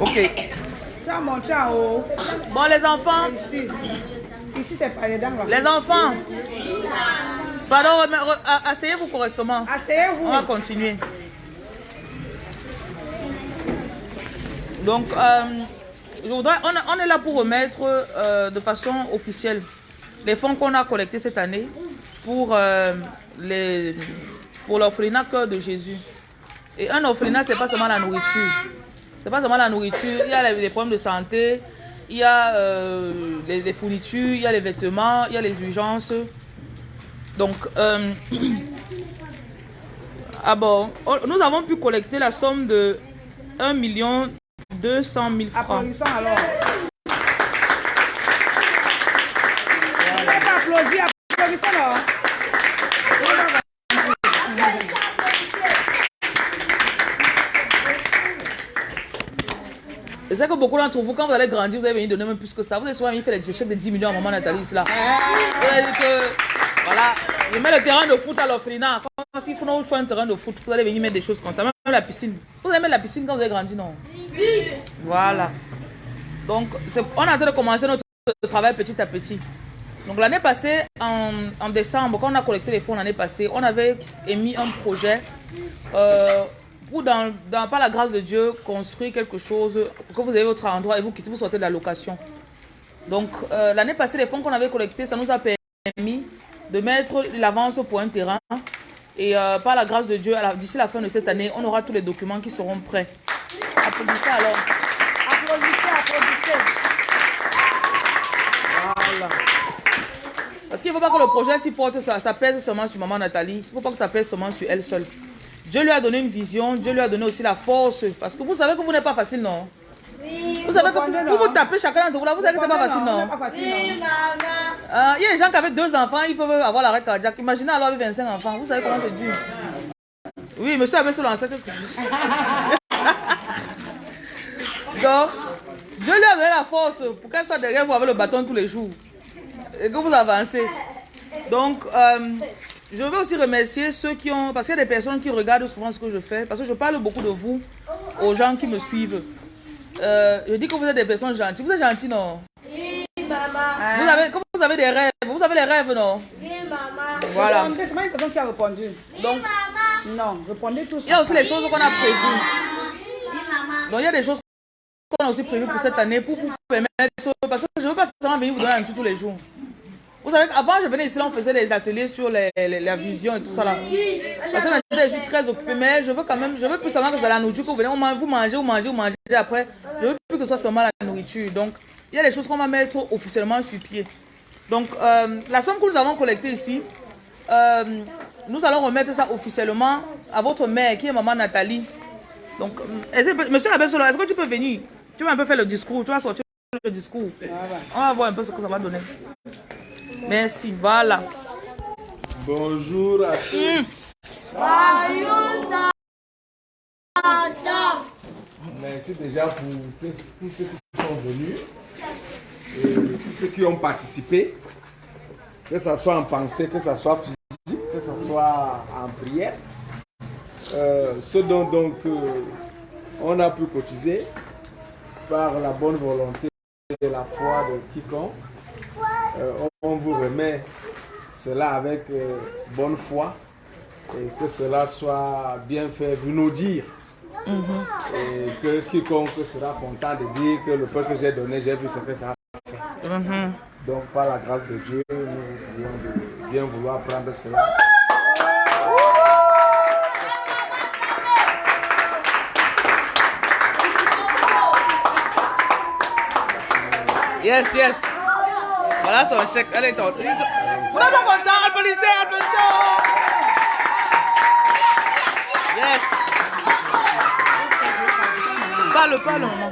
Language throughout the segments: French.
Ok. Montré en haut. Bon, les enfants. Ici. Ici, c'est pas les dents. là. Les enfants. Pardon, asseyez-vous correctement. Asseyez-vous. On va continuer. Donc, euh, je voudrais, on, est- on est là pour remettre euh, de façon officielle les fonds qu'on a collectés cette année pour, euh, les, pour l'orphelinat Cœur de Jésus. Et un orphelinat, c'est pas seulement la nourriture. C'est pas seulement la nourriture. Il y a les, problèmes de santé, il y a euh, les, fournitures, il y a les vêtements, il y a les urgences. Donc, euh, ah bon, oh, nous avons pu collecter la somme de 1 million 200 000 francs applaudissons alors. Je sais que beaucoup d'entre vous, quand vous allez grandir, vous allez venir donner même plus que ça. Vous allez souvent venir faire des chèques de 10 millions à maman Nathalie, là. Vous allez dire que, voilà, je mets le terrain de foot à l'orphelinat. Quand il faut, il faut un terrain de foot, vous allez venir mettre des choses comme ça. Même la piscine. Vous allez mettre la piscine quand vous allez grandir, non? Voilà. Donc, c'est- on est en train de commencer notre travail petit à petit. Donc, l'année passée, en, en décembre, quand on a collecté les fonds l'année passée, on avait émis un projet euh, pour, dans, dans- par la grâce de Dieu, construire quelque chose, que vous avez votre endroit et vous quittez, vous sortez de la location. Donc, euh, l'année passée, les fonds qu'on avait collectés, ça nous a permis de mettre l'avance pour un terrain. Et euh, par la grâce de Dieu, d'ici la fin de cette année, on aura tous les documents qui seront prêts. Applaudissez alors. Applaudissez, applaudissez. Voilà. Parce qu'il ne faut pas que le projet s'y porte, ça pèse seulement sur maman Nathalie. Il ne faut pas que ça pèse seulement sur elle seule. Dieu lui a donné une vision, Dieu lui a donné aussi la force. Parce que vous savez que vous n'êtes pas facile, non? Vous savez que vous, vous non? tapez chacun d'entre vous là, vous savez que c'est pas facile, Non, pas facile, non? Euh, Il y a des gens qui avaient deux enfants, ils peuvent avoir l'arrêt cardiaque. Imaginez alors avec 25 enfants, vous savez comment c'est dur. Oui, monsieur avait se lancé quelque chose. Donc, Dieu lui a donné la force pour qu'elle soit derrière vous avec le bâton tous les jours. Et que vous avancez. Donc, euh, je veux aussi remercier ceux qui ont... Parce qu'il y a des personnes qui regardent souvent ce que je fais. Parce que je parle beaucoup de vous aux gens qui me suivent. Euh, je dis que vous êtes des personnes gentilles. Vous êtes gentils, non? Vous avez, comme vous avez des rêves, vous avez les rêves, non? Voilà. Répondez, C'est pas une personne qui a répondu. Donc, Non, répondez tous. il y a aussi les choses qu'on a prévues. Donc, il y a des choses qu'on a aussi prévues pour cette année pour vous permettre. Parce que je ne veux pas seulement venir vous donner un petit tous les jours. Vous savez qu'avant, je venais ici, là, on faisait des ateliers sur les, les- la vision et tout ça là. Parce que je suis très occupée, mais je veux quand même, je veux plus seulement que c'est la nourriture que vous venez, vous mangez, vous mangez, vous mangez après. Je veux plus que ce soit seulement la nourriture. Donc, il y a des choses qu'on va mettre officiellement sur pied. Donc, euh, la somme que nous avons collectée ici, euh, nous allons remettre ça officiellement à votre mère, qui est maman Nathalie. Donc, euh, monsieur Abesolo, est-ce que tu peux venir? Tu vas un peu faire le discours, tu vas sortir le discours. On va voir un peu ce que ça va donner. Merci, voilà. Bonjour à tous. Merci déjà pour tous ceux qui sont venus et tous ceux qui ont participé, que ce soit en pensée, que ce soit physique, que ce soit en prière. Euh, ce dont donc euh, on a pu cotiser par la bonne volonté et la foi de quiconque. Euh, on, vous remet cela avec euh, bonne foi et que cela soit bien fait, vous nous dire. Et que quiconque sera content de dire que le peu que j'ai donné, j'ai vu ce que ça a fait. Mhm. Donc, par la grâce de Dieu, nous prions de bien vouloir prendre cela. Yes, yes. Voilà son chèque. Elle est en... Vous n'êtes pas content Applaudissez, applaudissez. Yes. Parle, parle, maman.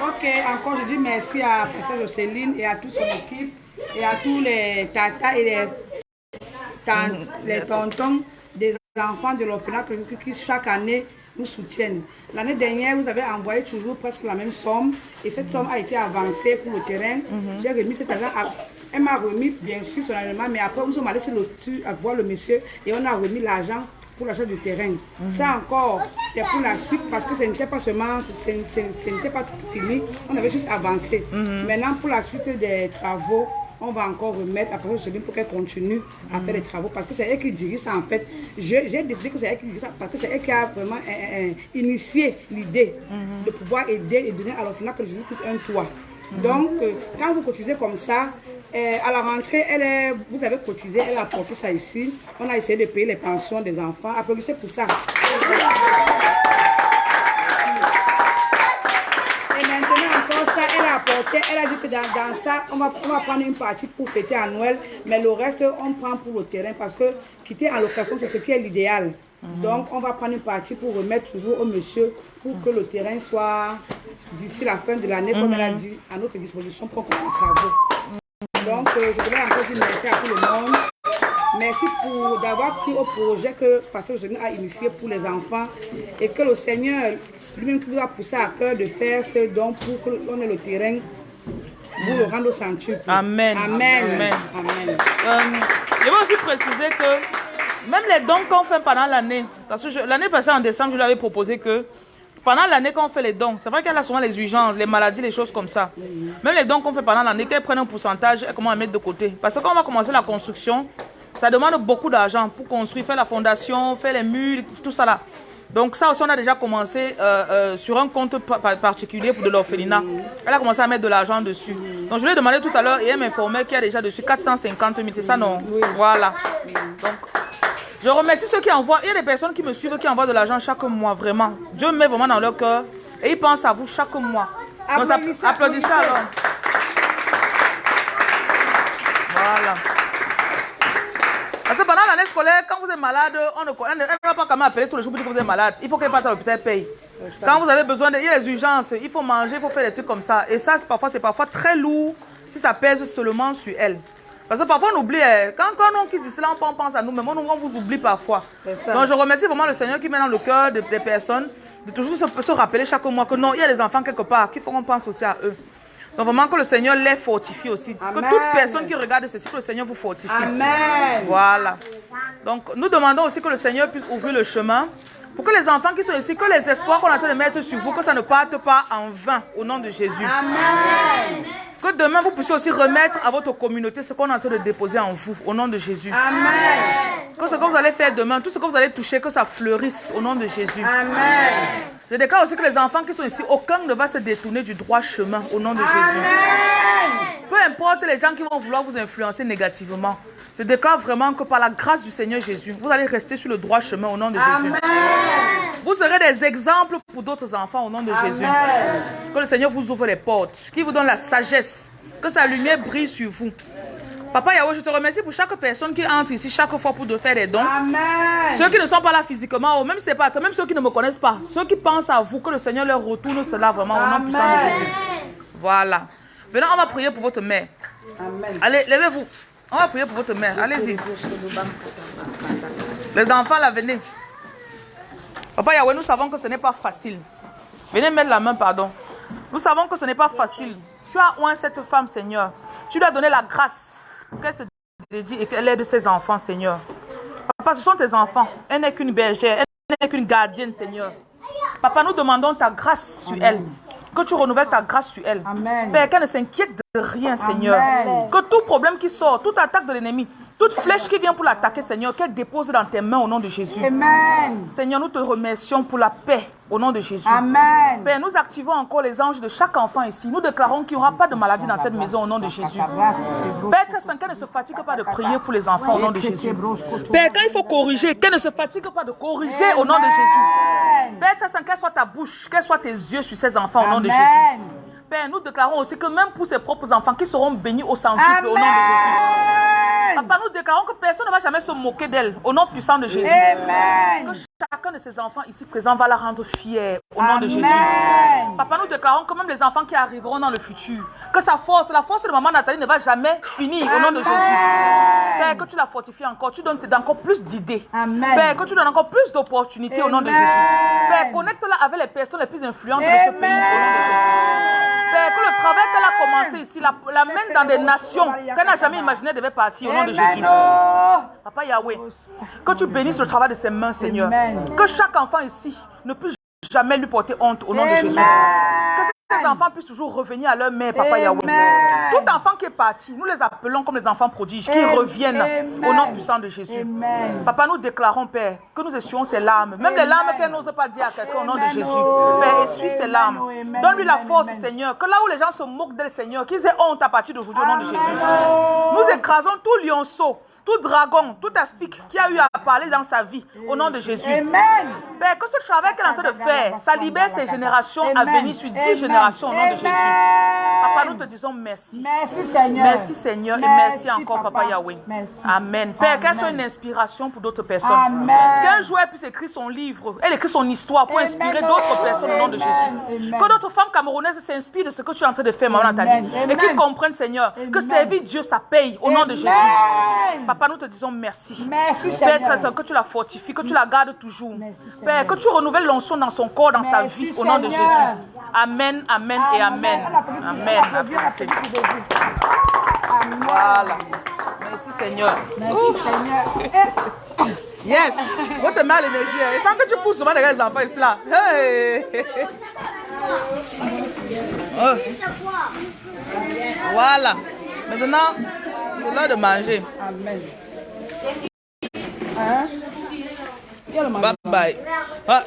Ok, encore je dis merci à Pasteur Jocelyne et à toute son équipe et à tous les tatas et les, tan- les tontons des enfants de l'orphelinat qui chaque année nous soutiennent. L'année dernière, vous avez envoyé toujours presque la même somme et cette somme a été avancée pour le terrain. J'ai remis cet argent à... Elle m'a remis bien sûr solennellement, mais après nous sommes allés sur le sur- à voir le monsieur et on a remis l'argent pour l'achat du terrain. Ça encore, c'est pour la suite parce que ce n'était pas seulement, ce n'était pas fini, on avait juste avancé. Maintenant, pour la suite des travaux, on va encore remettre à Pasteur Céline pour qu'elle continue à faire les travaux parce que c'est elle qui dirige ça en fait. J'ai décidé que c'est elle qui dirige ça parce que c'est elle qui a vraiment euh, euh, initié l'idée de pouvoir aider et donner à l'orphelinat que Jésus puisse un toit. Donc, euh, quand vous cotisez comme ça, euh, à la rentrée, elle est, vous avez cotisé, elle a apporté ça ici. On a essayé de payer les pensions des enfants. Applaudissez pour ça. Et maintenant encore elle a dit que dans, dans ça, on va, on va prendre une partie pour fêter à Noël, mais le reste, on prend pour le terrain parce que quitter en location, c'est ce qui est l'idéal. Donc, on va prendre une partie pour remettre toujours au monsieur pour que le terrain soit, d'ici la fin de l'année, comme elle a dit, à notre disposition pour qu'on les travaux. Donc, euh, je voudrais encore dire merci à tout le monde. Merci pour d'avoir pris au projet que Pasteur Jésus a initié pour les enfants et que le Seigneur lui-même qui vous a poussé à cœur de faire ce don pour qu'on ait le terrain pour le rendre au centuple. Amen. Amen. Amen. Amen. Euh, je vais aussi préciser que même les dons qu'on fait pendant l'année, parce que l'année passée en décembre, je lui avais proposé que pendant l'année qu'on fait les dons, c'est vrai qu'elle a souvent les urgences, les maladies, les choses comme ça. Même les dons qu'on fait pendant l'année, qu'elle prenne un pourcentage, elle commence à mettre de côté. Parce que quand on va commencer la construction, ça demande beaucoup d'argent pour construire, faire la fondation, faire les murs, tout ça là. Donc ça aussi, on a déjà commencé euh, euh, sur un compte pa- pa- particulier pour de l'orphelinat. Elle a commencé à mettre de l'argent dessus. Donc je lui ai demandé tout à l'heure et elle m'informait qu'il y a déjà dessus 450 000. C'est ça, non? Voilà. Donc, je remercie ceux qui envoient. Il y a des personnes qui me suivent qui envoient de l'argent chaque mois, vraiment. Dieu me met vraiment dans leur cœur et ils pensent à vous chaque mois. Donc, Applaudissez, applaudissez applaudissez. alors. Voilà. Parce que pendant l'année scolaire, quand vous êtes malade, on ne connaît- elle ne va pas quand même appeler tous les jours pour dire que vous êtes malade. Il faut qu'elle parte à l'hôpital paye. Quand vous avez besoin de. Il y a les urgences, il faut manger, il faut faire des trucs comme ça. Et ça, c'est parfois, c'est parfois très lourd si ça pèse seulement sur elle. Parce que parfois on oublie, eh, quand, quand on quitte cela, on pense à nous, mais on, on vous oublie parfois. Donc je remercie vraiment le Seigneur qui met dans le cœur de- des personnes de toujours se, se rappeler chaque mois que non, il y a des enfants quelque part, qu'il faut qu'on pense aussi à eux. Donc vraiment que le Seigneur les fortifie aussi. Que toute personne qui regarde ceci, que le Seigneur vous fortifie. Amen. Voilà. Donc, nous demandons aussi que le Seigneur puisse ouvrir le chemin pour que les enfants qui sont ici, que les espoirs qu'on est en train de mettre sur vous, que ça ne parte pas en vain au nom de Jésus. Amen. Que demain, vous puissiez aussi remettre à votre communauté ce qu'on est en train de déposer en vous au nom de Jésus. Amen. Que ce que vous allez faire demain, tout ce que vous allez toucher, que ça fleurisse au nom de Jésus. Amen. Je déclare aussi que les enfants qui sont ici, aucun ne va se détourner du droit chemin au nom de Jésus. Amen. Peu importe les gens qui vont vouloir vous influencer négativement. Je déclare vraiment que par la grâce du Seigneur Jésus, vous allez rester sur le droit chemin au nom de Jésus. Vous serez des exemples pour d'autres enfants au nom de Jésus. Que le Seigneur vous ouvre les portes, qu'il vous donne la sagesse, que sa lumière brille sur vous. Papa Yahweh, je te remercie pour chaque personne qui entre ici chaque fois pour te faire des dons. Amen. Ceux qui ne sont pas là physiquement, ou même, si c'est pas, même ceux qui ne me connaissent pas, ceux qui pensent à vous, que le Seigneur leur retourne cela vraiment au nom puissant de Amen. Jésus. Voilà. Maintenant, on va prier pour votre mère. Amen. Allez, levez-vous. On va prier pour votre mère. Allez-y. Les enfants, là, venez. Papa Yahweh, nous savons que ce n'est pas facile. Venez mettre la main, pardon. Nous savons que ce n'est pas facile. Tu as oint cette femme, Seigneur. Tu lui as donné la grâce qu'elle se dédie et qu'elle aide ses enfants, Seigneur. Papa, ce sont tes enfants. Elle n'est qu'une bergère. Elle n'est qu'une gardienne, Seigneur. Papa, nous demandons ta grâce sur elle. Que tu renouvelles ta grâce sur elle. Amen. Père, qu'elle ne s'inquiète de rien, Seigneur. Amen. Que tout problème qui sort, toute attaque de l'ennemi, toute flèche qui vient pour l'attaquer, Seigneur, qu'elle dépose dans tes mains au nom de Jésus. Amen. Seigneur, nous te remercions pour la paix au nom de Jésus. Amen. Père, nous activons encore les anges de chaque enfant ici. Nous déclarons qu'il n'y aura pas de maladie dans cette maison au nom de Jésus. Père, très saint, qu'elle ne se fatigue pas de prier pour les enfants au nom de Jésus. Père, quand il faut corriger, qu'elle ne se fatigue pas de corriger au nom de Jésus. Père, très saint, qu'elle soit ta bouche, qu'elle soit tes yeux sur ces enfants au nom de Jésus. Père, nous déclarons aussi que même pour ses propres enfants qui seront bénis au centuple au nom de Jésus. Papa, nous déclarons que personne ne va jamais se moquer d'elle au nom puissant de Jésus. Amen. Que chacun de ses enfants ici présents va la rendre fière au nom de Jésus. Papa, nous déclarons que même les enfants qui arriveront dans le futur, que sa force, la force de maman Nathalie ne va jamais finir au nom de Jésus. Père, que tu la fortifies encore, tu donnes encore plus d'idées. Amen. Père, que tu donnes encore plus d'opportunités au nom de. Jésus. Père, connecte-la avec les personnes les plus influentes de ce pays au nom de Jésus. Père, que le travail qu'elle a commencé ici, la, la mène dans des nations qu'elle n'a jamais imaginé devait partir au nom de Jésus. Papa Yahweh, que tu bénisses le travail de ses mains, Seigneur. Que chaque enfant ici ne puisse jamais lui porter honte au nom de Jésus. Ces enfants puissent toujours revenir à leur mère, Papa Yahweh. Tout enfant qui est parti, nous les appelons comme les enfants prodiges, qui Amen. reviennent au nom puissant de Jésus. Amen. Papa, nous déclarons, Père, que nous essuyons ses larmes. Même les larmes qu'elle n'ose pas dire à quelqu'un au nom de Jésus. oh. Père, essuie ses larmes. oh, Donne-lui la force. Seigneur. Que là où les gens se moquent d'elle, Seigneur, qu'ils aient honte à partir d'aujourd'hui au nom de Jésus. Nous écrasons tout lionceau, tout dragon, tout aspic qui a eu à parler dans sa vie au nom de Jésus. Amen. Père, que ce travail qu'elle est en train de faire, ça libère ses générations à venir sur dix générations au nom de Jésus. Papa, nous te disons merci. Merci Seigneur. Merci Seigneur et merci encore Papa Yahweh. Merci. Amen. Père, qu'elle soit une inspiration pour d'autres personnes. Amen. Qu'un joueur puisse écrire son livre, elle écrit son histoire pour inspirer d'autres personnes au nom de. Jésus. Que d'autres femmes camerounaises s'inspirent de ce que tu es en train de faire, Maman. Nathalie. Et qu'ils comprennent, Seigneur, que servir Dieu, ça paye au nom de. Jésus. Papa, nous te disons merci. Merci Père, Seigneur. que tu la fortifies, que tu la gardes toujours. Merci. Père, que tu renouvelles l'onction dans son corps, dans sa vie, au nom de. Jésus. Amen, amen et amen. On on Amen. on. Voilà. Merci Seigneur. Merci Seigneur. Eh, Yes. Vous te mets à l'énergie. hein. Et sans que tu pousses souvent les enfants ici là. Hey. Oh. Voilà. Maintenant, c'est l'heure de manger. Amen. Hein? Bye bye. Ah,